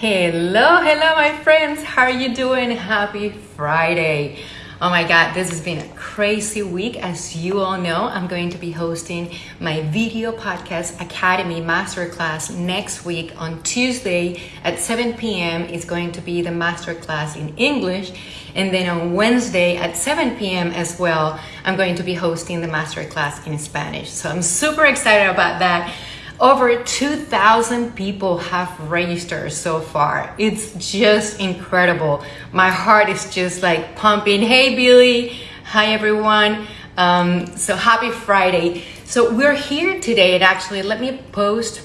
Hello, hello, my friends. How are you doing? Happy Friday. Oh my God, this has been a crazy week. As you all know, I'm going to be hosting my Video Podcast Academy Masterclass next week on Tuesday at 7 p.m. It's going to be the masterclass in English. And then on Wednesday at 7 p.m. as well, I'm going to be hosting the masterclass in Spanish. So I'm super excited about that. Over 2,000 people have registered so far. It's just incredible. My heart is just like pumping. Hey, Billy. Hi, everyone. Um, so happy Friday. So we're here today, and actually, let me post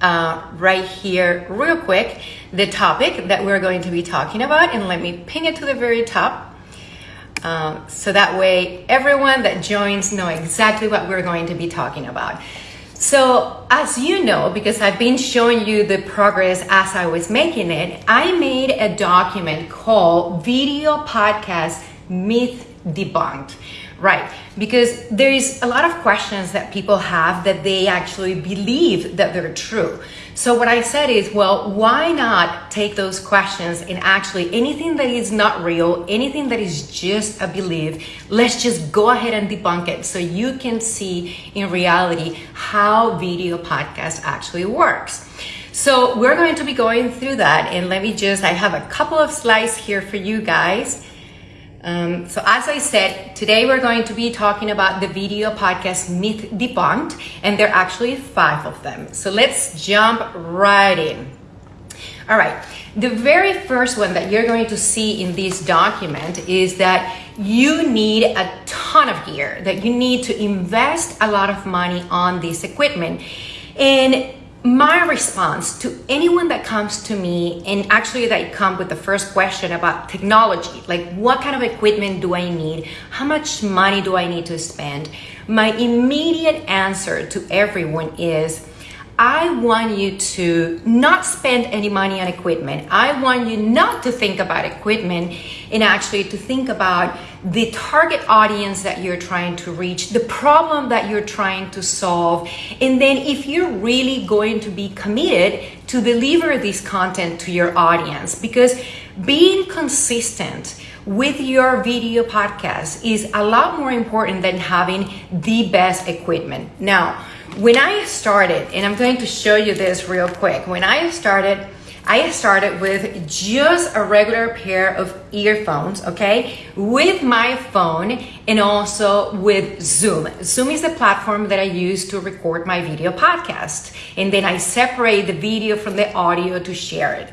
uh, right here, real quick, the topic that we're going to be talking about, and let me ping it to the very top. Um, so that way, everyone that joins know exactly what we're going to be talking about. So as you know, because I've been showing you the progress as I was making it, I made a document called Video Podcast Myth Debunked. Right, because there is a lot of questions that people have that they actually believe that they're true. So what I said is, well, why not take those questions and actually anything that is not real, anything that is just a belief, let's just go ahead and debunk it so you can see in reality how video podcast actually works. So we're going to be going through that and let me just, I have a couple of slides here for you guys. Um, so as I said, today we're going to be talking about the video podcast Myth Debunked, and there are actually five of them. So let's jump right in. All right, the very first one that you're going to see in this document is that you need a ton of gear, that you need to invest a lot of money on this equipment. And my response to anyone that comes to me and actually that come with the first question about technology like what kind of equipment do i need? How much money do i need to spend? My immediate answer to everyone is I want you to not spend any money on equipment. I want you not to think about equipment and actually to think about the target audience that you're trying to reach, the problem that you're trying to solve. And then if you're really going to be committed to deliver this content to your audience, because being consistent with your video podcast is a lot more important than having the best equipment. Now, when I started, and I'm going to show you this real quick, when I started, I started with just a regular pair of earphones, okay, with my phone and also with Zoom. Zoom is the platform that I use to record my video podcast. And then I separate the video from the audio to share it.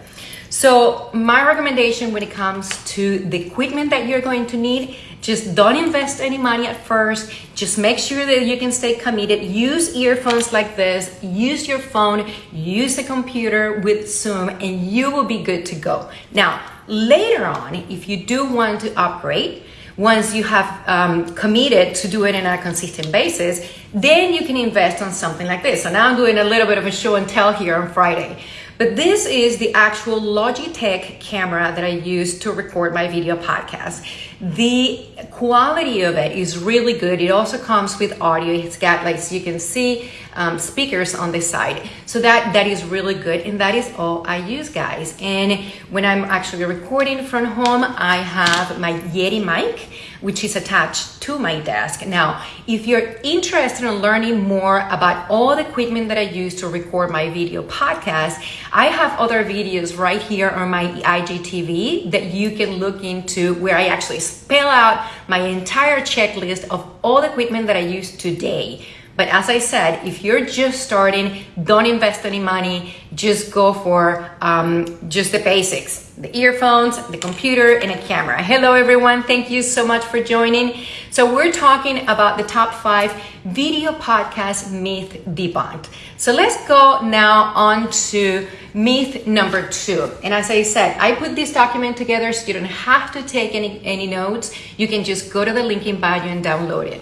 So, my recommendation when it comes to the equipment that you're going to need, just don't invest any money at first. Just make sure that you can stay committed. Use earphones like this, use your phone, use a computer with Zoom, and you will be good to go. Now, later on, if you do want to upgrade, once you have um, committed to do it on a consistent basis, then you can invest on something like this. So now I'm doing a little bit of a show and tell here on Friday. But this is the actual Logitech camera that I use to record my video podcast. The quality of it is really good. It also comes with audio. It's got, like you can see, um, speakers on the side. So that, that is really good. And that is all I use, guys. And when I'm actually recording from home, I have my Yeti mic, which is attached to my desk. Now, if you're interested in learning more about all the equipment that I use to record my video podcast, I have other videos right here on my IGTV that you can look into where I actually spell out my entire checklist of all the equipment that I use today but as I said, if you're just starting, don't invest any money. Just go for um, just the basics the earphones, the computer, and a camera. Hello, everyone. Thank you so much for joining. So, we're talking about the top five video podcast myth debunked. So, let's go now on to myth number two. And as I said, I put this document together so you don't have to take any, any notes. You can just go to the link in bio and download it.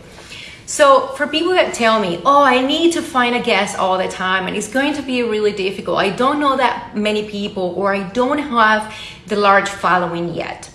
So for people that tell me, oh, I need to find a guest all the time and it's going to be really difficult. I don't know that many people or I don't have the large following yet.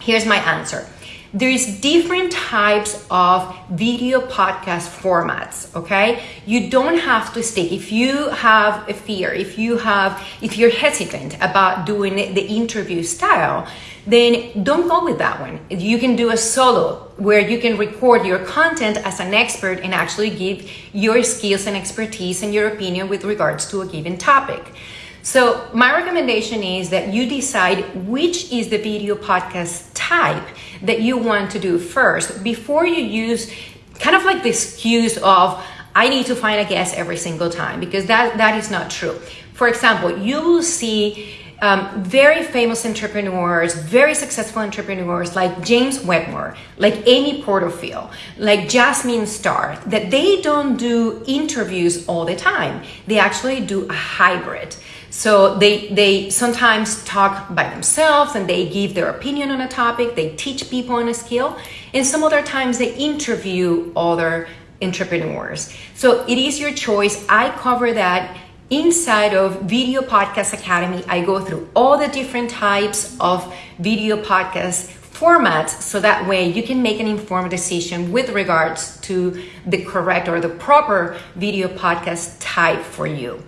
Here's my answer. there's different types of video podcast formats okay you don't have to stick if you have a fear if you have if you're hesitant about doing the interview style then don't go with that one you can do a solo where you can record your content as an expert and actually give your skills and expertise and your opinion with regards to a given topic so my recommendation is that you decide which is the video podcast type that you want to do first before you use kind of like the excuse of I need to find a guest every single time because that that is not true. For example, you will see um, very famous entrepreneurs, very successful entrepreneurs like James Wedmore, like Amy Porterfield, like Jasmine Star, that they don't do interviews all the time. They actually do a hybrid. So they they sometimes talk by themselves and they give their opinion on a topic. They teach people on a skill, and some other times they interview other entrepreneurs. So it is your choice. I cover that inside of Video Podcast Academy. I go through all the different types of video podcast formats so that way you can make an informed decision with regards to the correct or the proper video podcast type for you.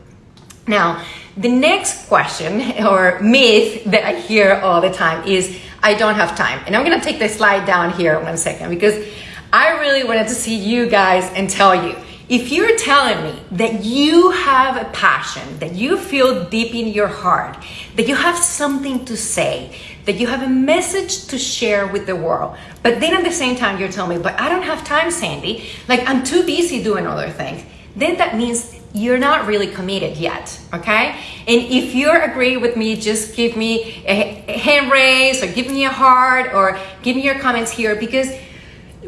Now, the next question or myth that I hear all the time is I don't have time. And I'm gonna take the slide down here one second because I really wanted to see you guys and tell you if you're telling me that you have a passion, that you feel deep in your heart, that you have something to say, that you have a message to share with the world, but then at the same time you're telling me, but I don't have time, Sandy, like I'm too busy doing other things, then that means you're not really committed yet, okay? And if you're agree with me, just give me a hand raise or give me a heart or give me your comments here because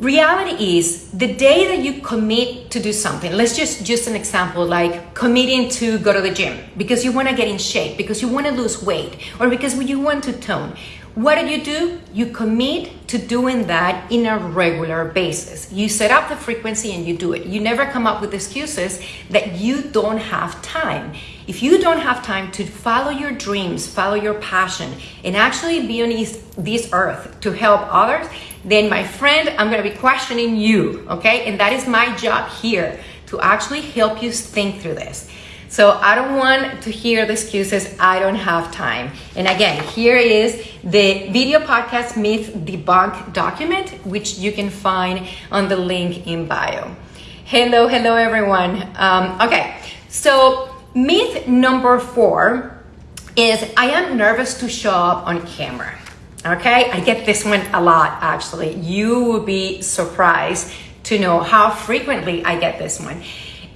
reality is the day that you commit to do something let's just just an example like committing to go to the gym because you want to get in shape because you want to lose weight or because you want to tone what do you do? You commit to doing that in a regular basis. You set up the frequency and you do it. You never come up with excuses that you don't have time. If you don't have time to follow your dreams, follow your passion, and actually be on this, this earth to help others, then my friend, I'm gonna be questioning you, okay? And that is my job here to actually help you think through this. So I don't want to hear the excuses, I don't have time. And again, here is the video podcast myth debunk document, which you can find on the link in bio. Hello, hello everyone. Um, okay, so myth number four is I am nervous to show up on camera. Okay, I get this one a lot actually. You will be surprised to know how frequently I get this one.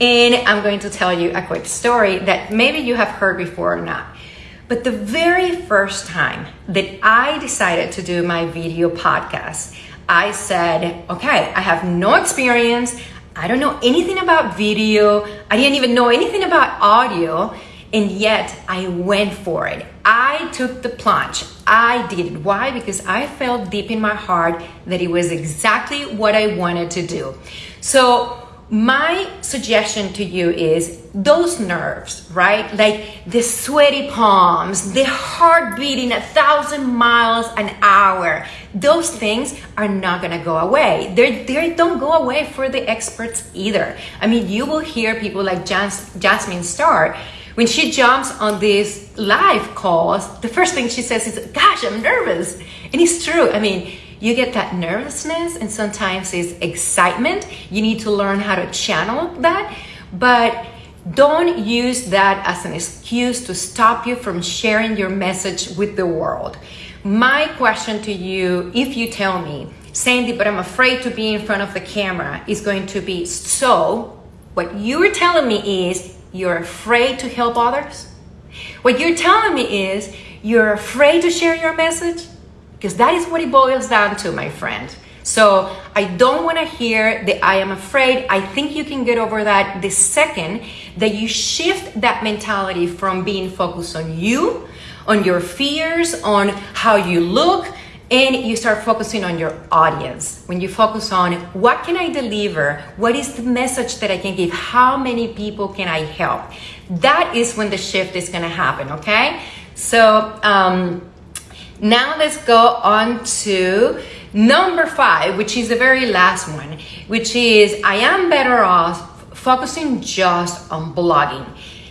And I'm going to tell you a quick story that maybe you have heard before or not. But the very first time that I decided to do my video podcast, I said, okay, I have no experience. I don't know anything about video. I didn't even know anything about audio. And yet I went for it. I took the plunge. I did. Why? Because I felt deep in my heart that it was exactly what I wanted to do. So my suggestion to you is those nerves, right? Like the sweaty palms, the heart beating a thousand miles an hour. Those things are not gonna go away. They they don't go away for the experts either. I mean, you will hear people like Jas- Jasmine Star when she jumps on these live calls. The first thing she says is, "Gosh, I'm nervous," and it's true. I mean you get that nervousness and sometimes it's excitement. You need to learn how to channel that, but don't use that as an excuse to stop you from sharing your message with the world. My question to you, if you tell me, Sandy, but I'm afraid to be in front of the camera, is going to be so, what you're telling me is you're afraid to help others? What you're telling me is you're afraid to share your message? because that is what it boils down to, my friend. So I don't want to hear that I am afraid. I think you can get over that the second that you shift that mentality from being focused on you, on your fears, on how you look, and you start focusing on your audience. When you focus on what can I deliver? What is the message that I can give? How many people can I help? That is when the shift is going to happen, okay? So, um, now let's go on to Number five, which is the very last one, which is I am better off focusing just on blogging.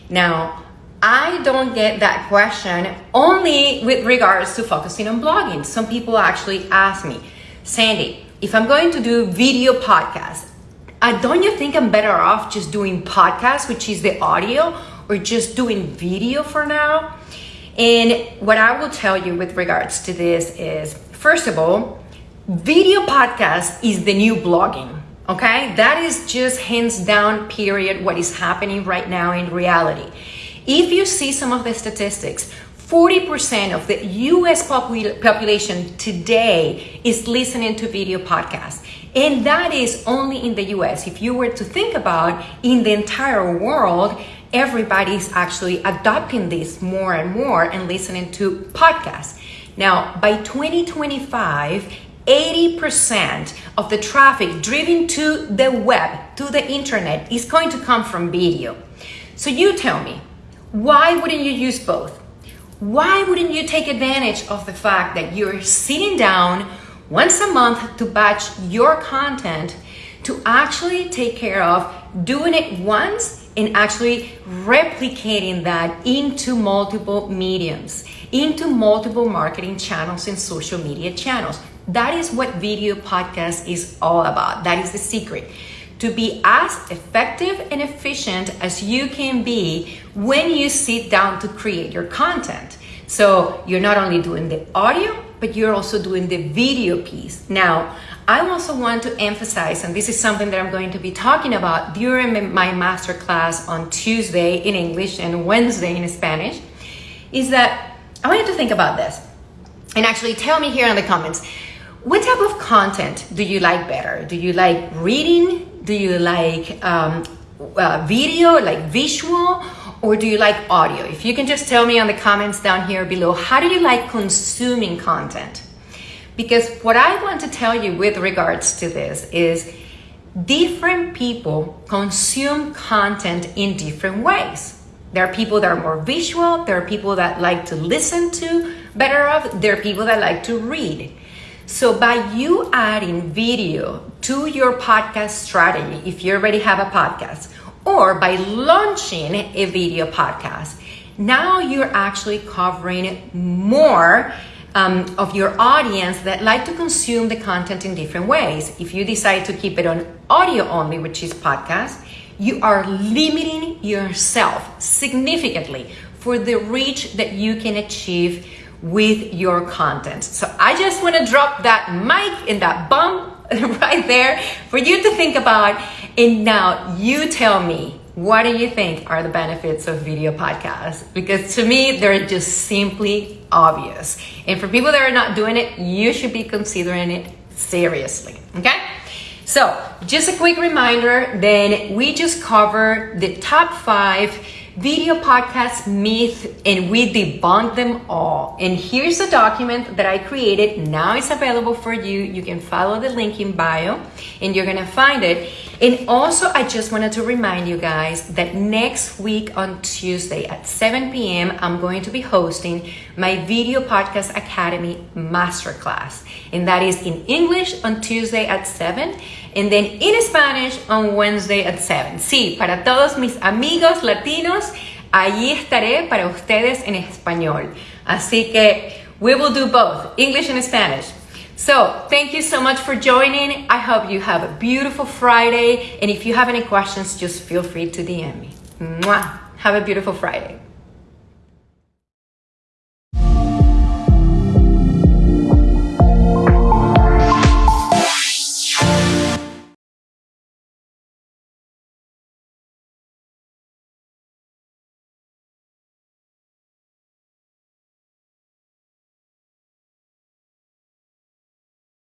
Now, I don't get that question only with regards to focusing on blogging. Some people actually ask me, Sandy, if I'm going to do video podcasts, uh, don't you think I'm better off just doing podcasts, which is the audio, or just doing video for now? And what I will tell you with regards to this is, first of all, video podcast is the new blogging. Okay, that is just hands down, period, what is happening right now in reality. If you see some of the statistics, 40% of the US popul- population today is listening to video podcasts. And that is only in the US. If you were to think about in the entire world, everybody's actually adopting this more and more and listening to podcasts. Now, by 2025, 80% of the traffic driven to the web, to the internet, is going to come from video. So you tell me, why wouldn't you use both? Why wouldn't you take advantage of the fact that you're sitting down once a month to batch your content to actually take care of doing it once and actually replicating that into multiple mediums, into multiple marketing channels and social media channels? That is what video podcast is all about. That is the secret to be as effective and efficient as you can be when you sit down to create your content. So you're not only doing the audio, but you're also doing the video piece. Now, I also want to emphasize, and this is something that I'm going to be talking about during my masterclass on Tuesday in English and Wednesday in Spanish, is that I want you to think about this and actually tell me here in the comments what type of content do you like better? Do you like reading? Do you like um, uh, video, like visual, or do you like audio? If you can just tell me on the comments down here below, how do you like consuming content? Because what I want to tell you with regards to this is different people consume content in different ways. There are people that are more visual, there are people that like to listen to better of, there are people that like to read. So by you adding video to your podcast strategy, if you already have a podcast, or by launching a video podcast, now you're actually covering more um, of your audience that like to consume the content in different ways. If you decide to keep it on audio only, which is podcast, you are limiting yourself significantly for the reach that you can achieve with your content. So I just want to drop that mic in that bump right there for you to think about. And now you tell me, what do you think are the benefits of video podcasts? Because to me, they're just simply obvious. And for people that are not doing it, you should be considering it seriously. Okay? So, just a quick reminder then we just covered the top five video podcast myth and we debunk them all. And here's a document that I created. Now it's available for you. You can follow the link in bio and you're going to find it. And also, I just wanted to remind you guys that next week on Tuesday at 7 p.m., I'm going to be hosting my Video Podcast Academy Masterclass. And that is in English on Tuesday at 7 and then in Spanish on Wednesday at 7. Sí, para todos mis amigos latinos, allí estaré para ustedes en español. Así que we will do both, English and Spanish. So, thank you so much for joining. I hope you have a beautiful Friday. And if you have any questions, just feel free to DM me. Mwah! Have a beautiful Friday.